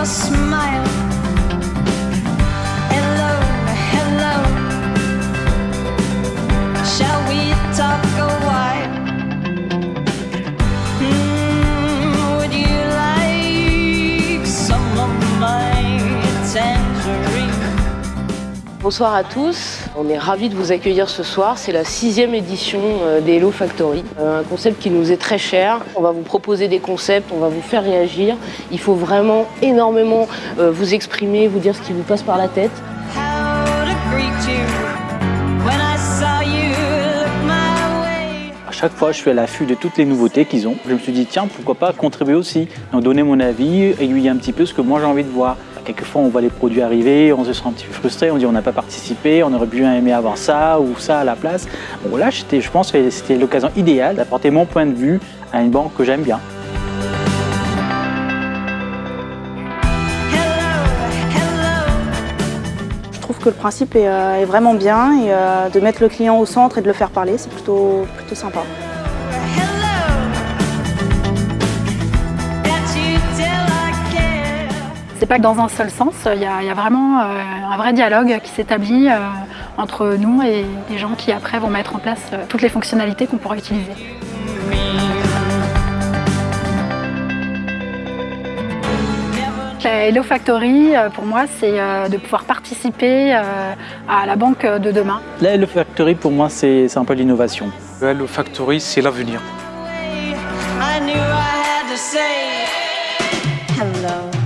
your smile. Bonsoir à tous, on est ravis de vous accueillir ce soir. C'est la sixième édition euh, des Hello Factory, euh, un concept qui nous est très cher. On va vous proposer des concepts, on va vous faire réagir. Il faut vraiment énormément euh, vous exprimer, vous dire ce qui vous passe par la tête. Chaque fois, je suis à l'affût de toutes les nouveautés qu'ils ont. Je me suis dit, tiens, pourquoi pas contribuer aussi donner mon avis, aiguiller un petit peu ce que moi j'ai envie de voir. Quelquefois, on voit les produits arriver, on se sent un petit peu frustré, on dit on n'a pas participé, on aurait bien aimé avoir ça ou ça à la place. Bon là, je pense que c'était l'occasion idéale d'apporter mon point de vue à une banque que j'aime bien. Je trouve que le principe est, euh, vraiment bien et euh, de mettre le client au centre et de le faire parler, c'est plutôt, plutôt sympa. C'est pas que dans un seul sens, il y a, il y a vraiment euh, un vrai dialogue qui s'établit euh, entre nous et les gens qui après vont mettre en place euh, toutes les fonctionnalités qu'on pourra utiliser. La Hello Factory, pour moi, c'est de pouvoir participer à la banque de demain. La Hello Factory, pour moi, c'est un peu l'innovation. Le Hello Factory, c'est l'avenir. I